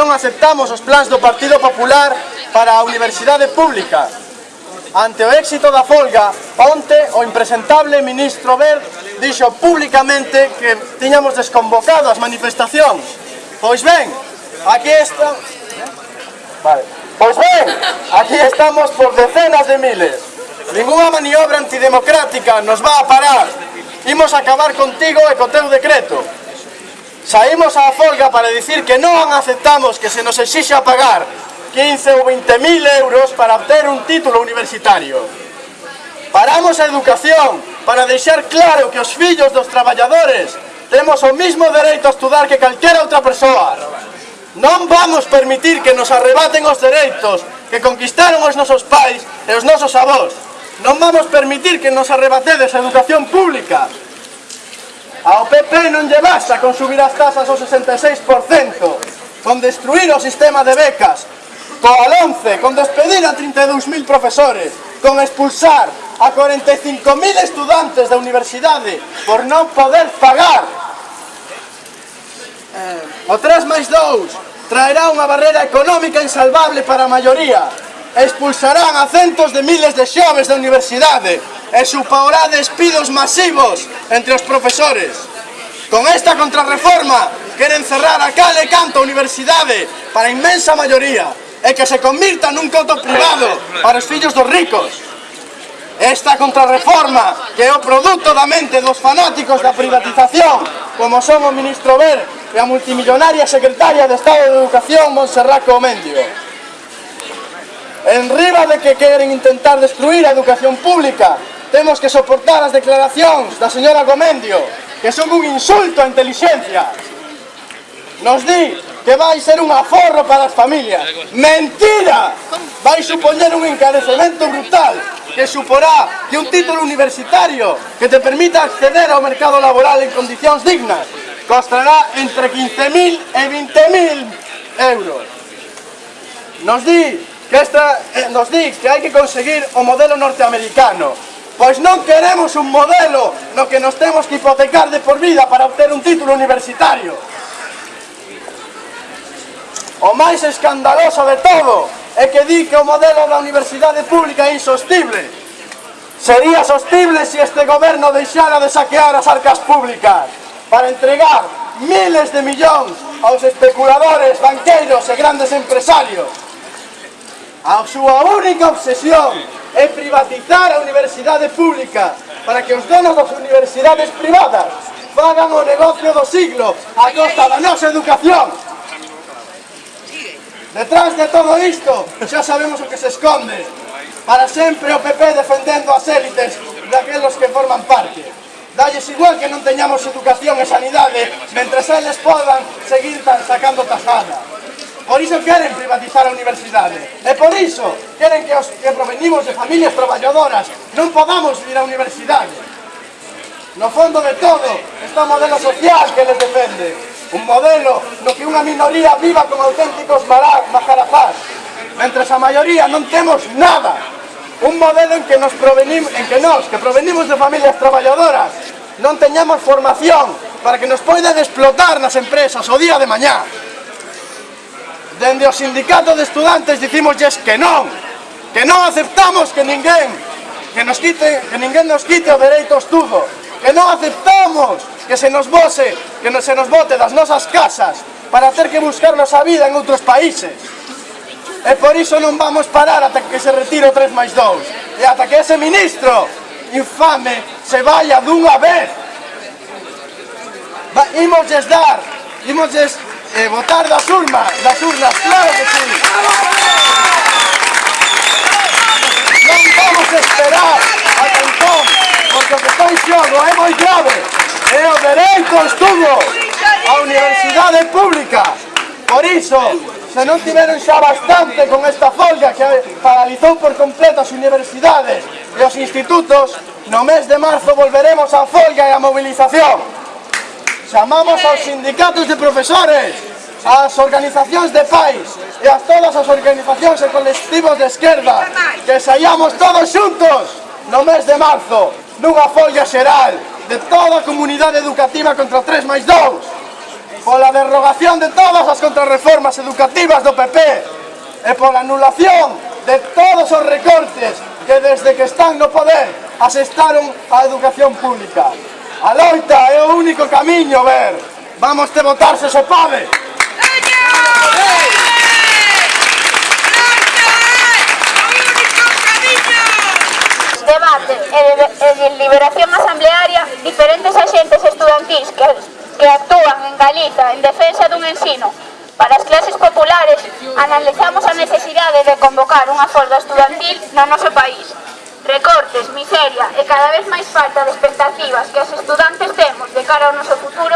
non aceptamos os plans do Partido Popular para a Universidade Pública. Ante o éxito da folga, onte o impresentable ministro Ver dixo públicamente que tiñamos desconvocado as manifestacións. Pois ben, aquí está... Vale. Pois ben, aquí estamos por decenas de miles. Ninguna maniobra antidemocrática nos va a parar. Imos acabar contigo e co teu decreto. Saímos á folga para dicir que non aceptamos que se nos exixa pagar 15 ou 20 mil euros para obter un título universitario. Paramos a educación para deixar claro que os fillos dos traballadores temos o mismo dereito a estudar que calquera outra persoa. Non vamos permitir que nos arrebaten os dereitos que conquistaron os nosos pais e os nosos avós. Non vamos permitir que nos arrebatedes a educación pública, PP non lle basta con subir as tasas ao 66%, con destruir o sistema de becas, coa 11, con despedir a 32.000 profesores, con expulsar a 45.000 estudantes da universidade por non poder pagar. O 3 máis 2 traerá unha barrera económica insalvable para a maioría. Expulsarán a centos de miles de xoves da universidade e supaorá despidos masivos entre os profesores. Con esta contrarreforma queren cerrar a cale canto canto universidade para a inmensa maioría e que se convirta nun coto privado para os fillos dos ricos. Esta contrarreforma que é o produto da mente dos fanáticos da privatización, como son o ministro Ver e a multimillonaria secretaria de Estado de Educación Montserrat Comendio. En riba de que queren intentar destruir a educación pública, temos que soportar as declaracións da señora Comendio, que son un insulto a inteligencia. Nos di que vai ser un aforro para as familias. ¡Mentira! Vai supoñer un encarecemento brutal que suporá que un título universitario que te permita acceder ao mercado laboral en condicións dignas costará entre 15.000 e 20.000 euros. Nos di que, esta, eh, nos di que hai que conseguir o modelo norteamericano Pois non queremos un modelo no que nos temos que hipotecar de por vida para obter un título universitario. O máis escandaloso de todo é que di que o modelo da universidade pública é insostible. Sería sostible se este goberno deixara de saquear as arcas públicas para entregar miles de millóns aos especuladores, banqueiros e grandes empresarios. A súa única obsesión é privatizar a universidade pública para que os donos das universidades privadas fagan o negocio do siglo a costa da nosa educación. Detrás de todo isto, xa sabemos o que se esconde. Para sempre o PP defendendo as élites daquelos que forman parte. Dalles igual que non teñamos educación e sanidade, mentre eles podan seguir sacando tajada. Por iso queren privatizar a universidade. E por iso queren que os que provenimos de familias traballadoras non podamos vir á universidade. No fondo de todo está o modelo social que les defende. Un modelo no que unha minoría viva como auténticos majarafás. Mentre a maioría non temos nada. Un modelo en que, nos provenimos, en que nós, que provenimos de familias traballadoras, non teñamos formación para que nos poidan explotar nas empresas o día de mañá. Dende o sindicato de estudantes dicimosles que non, que non aceptamos que ninguén que nos quite, que ninguén nos quite o dereito ao estudo, que non aceptamos que se nos vose, que no, se nos bote das nosas casas para ter que buscarnos a vida en outros países. E por iso non vamos parar ata que se retire o 3 máis 2 e ata que ese ministro infame se vaya dunha vez. Va, imosles dar, imosles e votar das urnas, das urnas, claro que sí. Non vamos esperar a porque o que está en xogo é moi grave, é o dereito ao estudo, a universidade pública. Por iso, se non tiveron xa bastante con esta folga que paralizou por completo as universidades e os institutos, no mes de marzo volveremos á folga e á movilización. Chamamos aos sindicatos de profesores, ás organizacións de pais e a todas as organizacións e colectivos de esquerda que saíamos todos xuntos no mes de marzo nunha folla xeral de toda a comunidade educativa contra 3 máis 2 pola derrogación de todas as contrarreformas educativas do PP e pola anulación de todos os recortes que desde que están no poder asestaron á educación pública. A loita é o único camiño, ver. Vamos te votar se se pode. Debate e deliberación asamblearia diferentes axentes estudantís que, que actúan en Galiza en defensa dun ensino Para as clases populares, analizamos a necesidade de convocar unha folga estudantil no noso país, recortes, miseria e cada vez máis falta de expectativas que os estudantes temos de cara ao noso futuro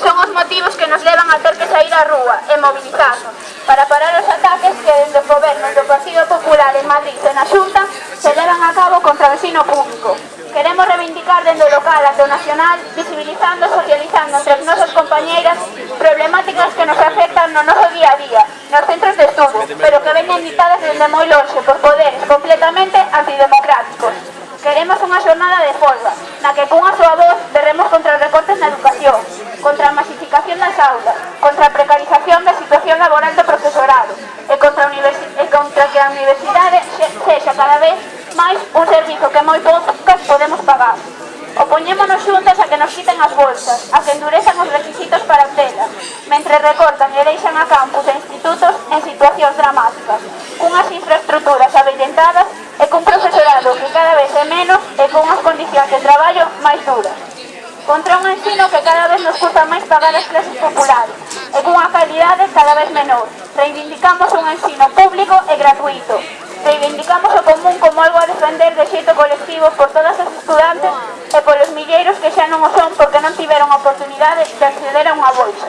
son os motivos que nos levan a ter que sair á rúa e movilizarnos para parar os ataques que dende o goberno do Partido Popular en Madrid e na Xunta se levan a cabo contra o ensino público. Queremos reivindicar dende o local até o nacional, visibilizando e socializando entre as nosas compañeiras problemáticas que nos afectan no noso día a día, nos centros de estudo, pero que veñen ditadas dende moi longe por poderes completamente unha xornada de folga, na que cunha súa voz berremos contra os recortes na educación, contra a masificación das aulas, contra a precarización da situación laboral do profesorado e contra, a e contra que a universidade sexa cada vez máis un servizo que moi poucas podemos pagar. Opoñémonos xuntas a que nos quiten as bolsas, a que endurezan os requisitos para obtela, mentre recortan e deixan a campus e institutos en situacións dramáticas, cunhas infraestructuras contra un ensino que cada vez nos custa máis pagar as clases populares e cunha calidade cada vez menor. Reivindicamos un ensino público e gratuito. Reivindicamos o común como algo a defender de xeito colectivo por todas as estudantes e polos milleiros que xa non o son porque non tiveron oportunidade de acceder a unha bolsa.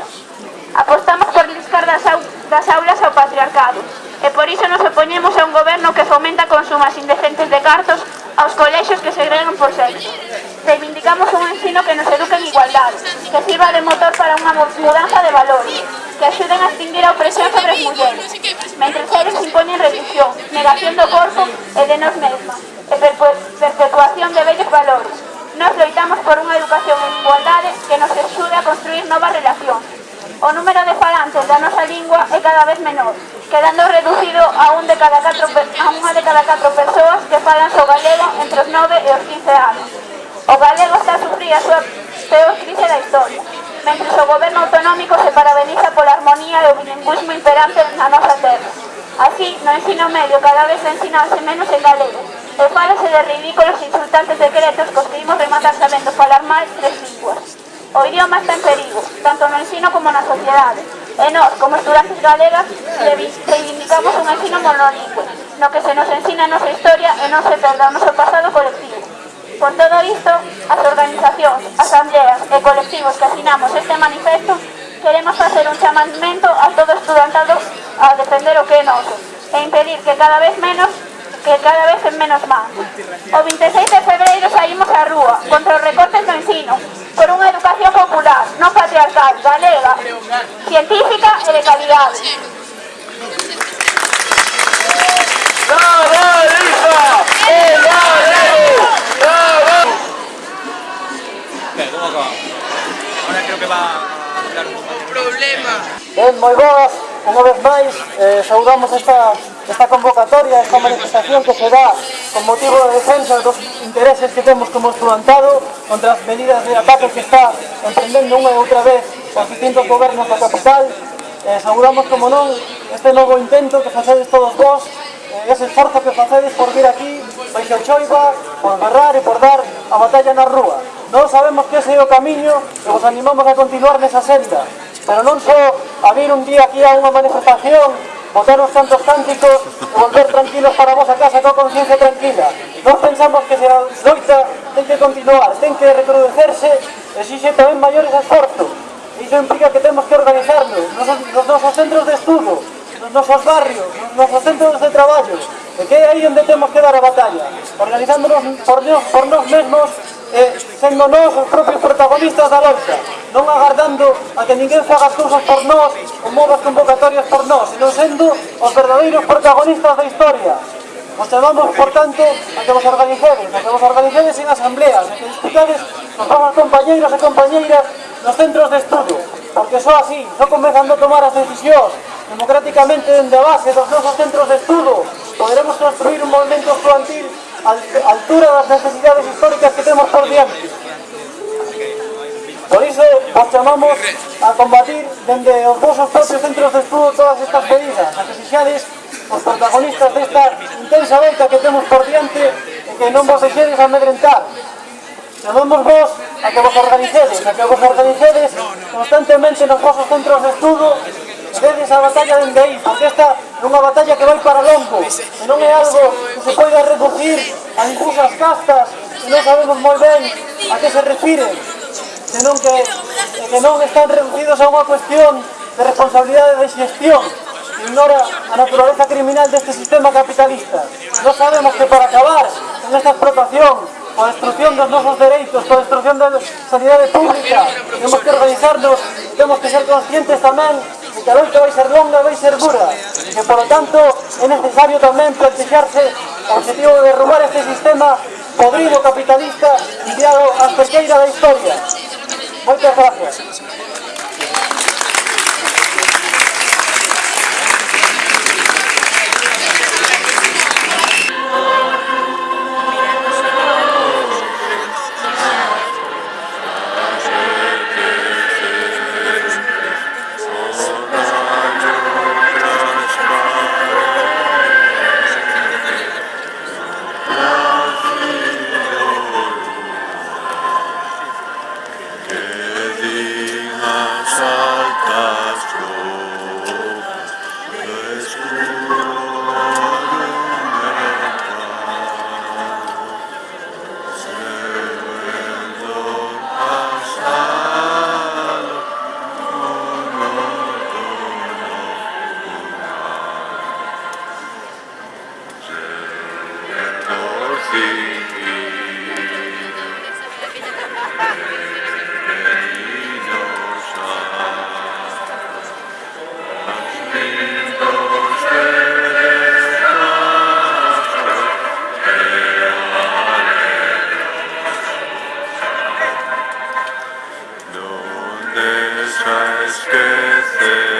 Apostamos por liscar das, au das aulas ao patriarcado e por iso nos opoñemos a un goberno que fomenta consumas indecentes de cartos aos colexios que segregan por que sirva de motor para unha mudanza de valores, que axuden a extinguir a opresión sobre as mulleres, mentre eles imponen reducción, negación do corpo e de nós mesmas, e perpetuación de vellos valores. Nos loitamos por unha educación en igualdade que nos axude a construir novas relacións. O número de falantes da nosa lingua é cada vez menor, quedando reducido a, un de cada catro, a unha de cada catro persoas que falan o so galego entre os 9 e os 15 anos. O galego está a sufrir a súa na nosa terra. Así, no ensino medio cada vez ensinarse menos en galego, e falase de ridículos insultantes decretos cos que imos rematar sabendo falar máis tres linguas. O idioma está en perigo, tanto no ensino como na sociedade, e nós, como estudantes galegas, reivindicamos un ensino monolingüe, no que se nos ensina a nosa historia e non se perda o noso pasado colectivo. Por todo isto, as organizacións, asambleas e colectivos que asinamos este manifesto, queremos facer un chamamento a todo estudantado defender o que noso e impedir que cada vez menos que cada vez en menos máis. O 26 de febreiro saímos á rúa contra os recortes do ensino, por unha educación popular, non patriarcal, galega, científica e de calidade. Ahora creo que va a dar un problema. Ben, moi boas, unha vez máis eh, saudamos esta, esta convocatoria, esta manifestación que se dá con motivo de defensa dos intereses que temos como estudantado contra as medidas de ataque que está emprendendo unha e outra vez os distintos gobernos da capital. Eh, saudamos, como non, este novo intento que facedes todos vos, eh, ese esforzo que facedes por vir aquí, pois baixo choiva, por agarrar e por dar a batalla na rúa. Non sabemos que ese é o camiño e vos animamos a continuar nesa senda, pero non só a vir un día aquí a unha manifestación, botar os santos cánticos e volver tranquilos para a vosa casa coa conciencia tranquila. Nós pensamos que se a loita ten que continuar, ten que recrudecerse, exixe tamén maiores esforzos. Iso implica que temos que organizarnos nos, nos nosos centros de estudo, nos nosos barrios, nos nosos centros de traballo, e que é aí onde temos que dar a batalla, organizándonos por, nós, por nós mesmos eh, sendo nós os propios protagonistas da loita non agardando a que ninguén faga as cousas por nós ou mova as convocatorias por nós, senón sendo os verdadeiros protagonistas da historia. Os chamamos, por tanto, a que vos organicedes, a que vos organicedes en asambleas, a que discutades os vosas compañeiros e compañeiras nos centros de estudo, porque só así, só comezando a tomar as decisións democráticamente dende a base dos nosos centros de estudo, poderemos construir un movimento estudantil a altura das necesidades históricas que temos por diante. Por iso vos chamamos a combatir dende os vosos propios centros de estudo todas estas medidas, as que sexades os protagonistas desta intensa volta que temos por diante e que non vos deixedes amedrentar. Chamamos vos a que vos organicedes, a que vos organicedes constantemente nos vosos centros de estudo Dedes a batalla dende aí, porque esta é unha batalla que vai para longo, e non é algo que se poida reducir a difusas castas, que non sabemos moi ben a que se refiren que non, que, que non están reducidos a unha cuestión de responsabilidade de xestión. Ignora a naturaleza criminal deste sistema capitalista. Non sabemos que para acabar con esta explotación, coa destrucción dos nosos dereitos, coa destrucción da sanidade pública, temos que organizarnos, temos que ser conscientes tamén de que a loita vai ser longa e vai ser dura, e que, polo tanto, é necesario tamén plantexarse o objetivo de derrubar este sistema podrido capitalista enviado a cerqueira da historia. Vamos para a. Christus.